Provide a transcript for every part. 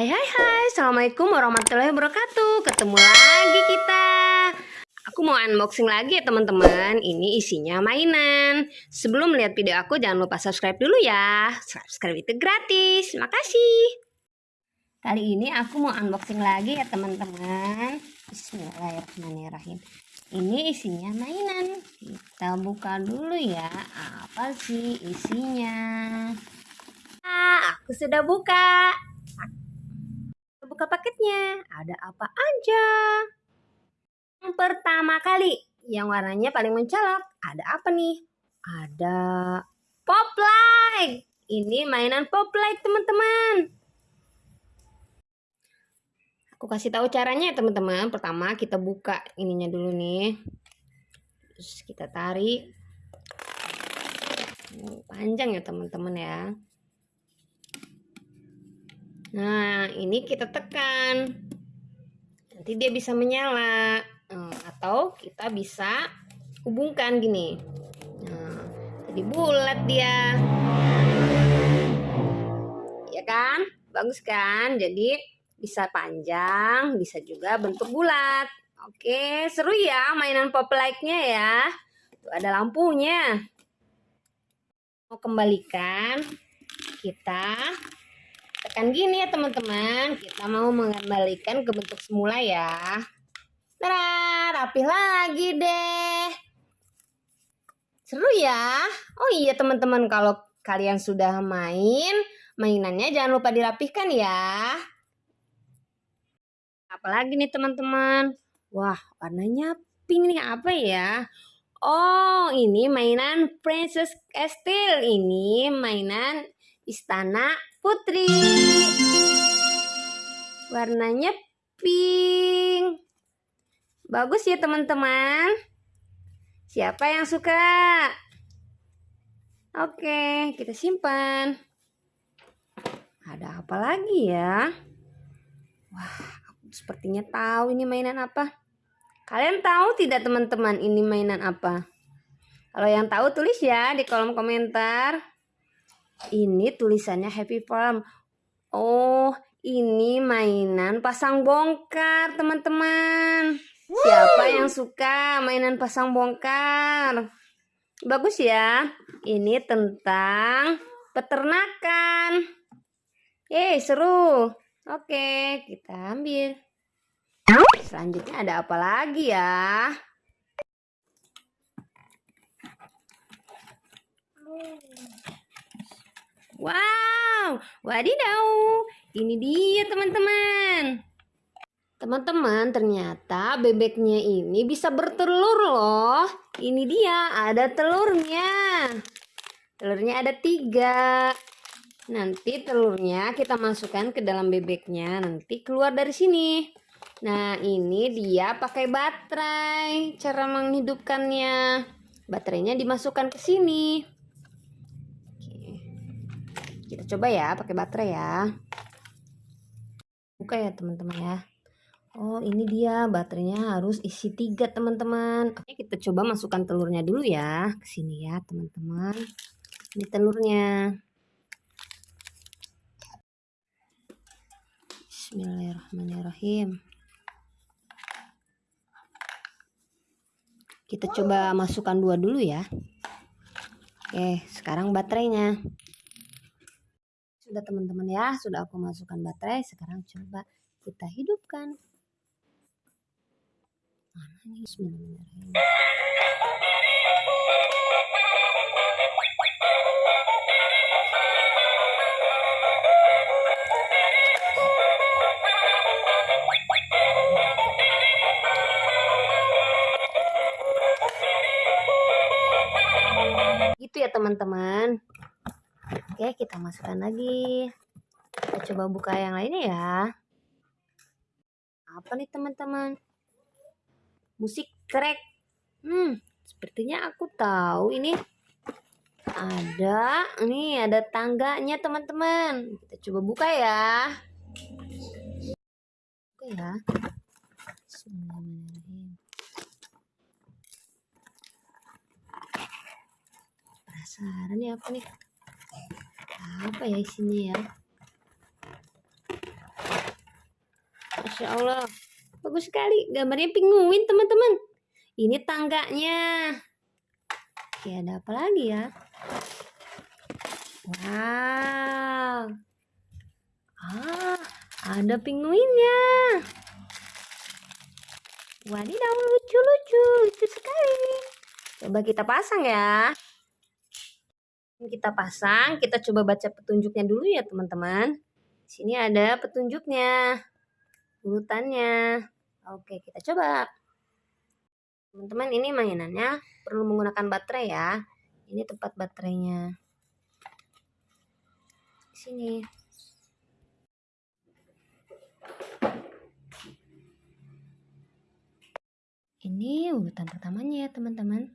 Hai hai hai, Assalamualaikum warahmatullahi wabarakatuh. Ketemu lagi kita. Aku mau unboxing lagi ya teman-teman. Ini isinya mainan. Sebelum melihat video aku jangan lupa subscribe dulu ya. Subscribe itu gratis. Makasih Kali ini aku mau unboxing lagi ya teman-teman. Bismillahirrahmanirrahim. Ini isinya mainan. Kita buka dulu ya. Apa sih isinya? Ah, aku sudah buka buka paketnya. Ada apa aja? Yang pertama kali, yang warnanya paling mencolok. Ada apa nih? Ada pop light. Ini mainan pop light, teman-teman. Aku kasih tahu caranya ya, teman-teman. Pertama, kita buka ininya dulu nih. Terus kita tarik. Panjang ya, teman-teman ya. Nah, ini kita tekan. Nanti dia bisa menyala. Nah, atau kita bisa hubungkan gini. Nah, jadi bulat dia. Ya kan? Bagus kan? Jadi bisa panjang, bisa juga bentuk bulat. Oke, seru ya mainan pop like-nya ya. Tuh ada lampunya. Mau kembalikan kita tekan gini ya teman-teman. Kita mau mengembalikan ke bentuk semula ya. Tara, rapih lagi deh. Seru ya? Oh iya teman-teman. Kalau kalian sudah main mainannya jangan lupa dirapihkan ya. Apalagi nih teman-teman? Wah warnanya pink nih. Apa ya? Oh, ini mainan Princess Castle. Ini mainan istana putri. Warnanya pink. Bagus ya teman-teman. Siapa yang suka? Oke, kita simpan. Ada apa lagi ya? Wah, aku sepertinya tahu ini mainan apa. Kalian tahu tidak teman-teman ini mainan apa? Kalau yang tahu tulis ya di kolom komentar. Ini tulisannya Happy Farm. Oh, ini mainan pasang bongkar, teman-teman. Siapa yang suka mainan pasang bongkar? Bagus ya. Ini tentang peternakan. Eh, seru. Oke, kita ambil. Selanjutnya ada apa lagi ya? Wow, wadidaw. Ini dia teman-teman. Teman-teman, ternyata bebeknya ini bisa bertelur loh. Ini dia, ada telurnya. Telurnya ada tiga. Nanti telurnya kita masukkan ke dalam bebeknya. Nanti keluar dari sini. Nah, ini dia pakai baterai. Cara menghidupkannya. Baterainya dimasukkan ke sini. Kita coba ya pakai baterai ya. Buka ya teman-teman ya. Oh ini dia baterainya harus isi tiga teman-teman. Oke kita coba masukkan telurnya dulu ya ke sini ya teman-teman. Ini telurnya. Bismillahirrahmanirrahim. Kita coba masukkan dua dulu ya. Oke, sekarang baterainya sudah teman-teman ya sudah aku masukkan baterai sekarang coba kita hidupkan. Mana nih Bismillahirrahmanirrahim ya teman-teman Oke, kita masukkan lagi. Kita coba buka yang lainnya ya. Apa nih teman-teman? Musik crack. Hmm, sepertinya aku tahu ini ada ini ada tangganya teman-teman. Kita coba buka ya. Buka ya. Penasaran ya apa nih? Apa ya isinya ya Masya Allah. Bagus sekali. Gambarnya penguin, teman-teman. Ini tangganya. Oke, ada apa lagi ya? Wow. Ah, ada penguinnya. Wadidaw, lucu-lucu. Lucu sekali. Coba kita pasang ya. Kita pasang, kita coba baca petunjuknya dulu ya, teman-teman. Sini ada petunjuknya. Urutannya. Oke, kita coba. Teman-teman, ini mainannya perlu menggunakan baterai ya. Ini tempat baterainya. Sini. Ini urutan pertamanya ya, teman-teman.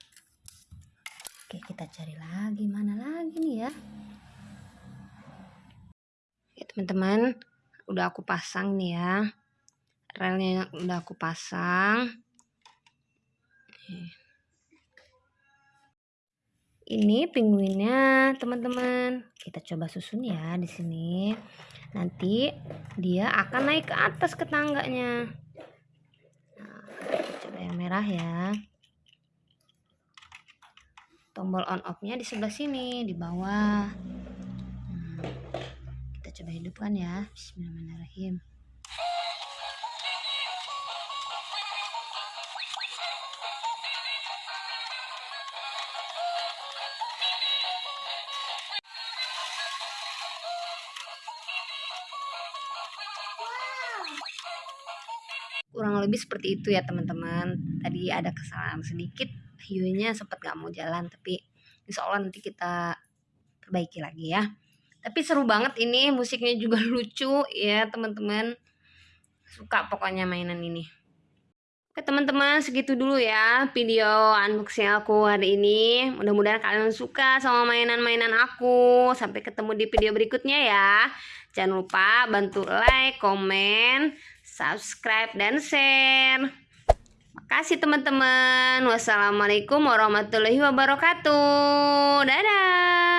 Oke, kita cari lagi. Mana lagi nih ya? Oke, teman-teman. Udah aku pasang nih ya relnya udah aku pasang ini pinguinnya teman-teman kita coba susun ya di sini nanti dia akan naik ke atas ke tangganya nah, coba yang merah ya tombol on off nya di sebelah sini di bawah. Nah, kita coba hidupkan ya. Bismillahirrahmanirrahim. Kurang lebih seperti itu ya teman-teman. Tadi ada kesalahan sedikit hiunya sempat gak mau jalan tapi insya Allah nanti kita perbaiki lagi ya. Tapi seru banget ini musiknya juga lucu ya teman-teman. Suka pokoknya mainan ini. Oke teman-teman segitu dulu ya video unboxing aku hari ini. Mudah-mudahan kalian suka sama mainan-mainan aku. Sampai ketemu di video berikutnya ya. Jangan lupa bantu like, komen, subscribe, dan share Makasih teman-teman. Wassalamualaikum warahmatullahi wabarakatuh. Dadah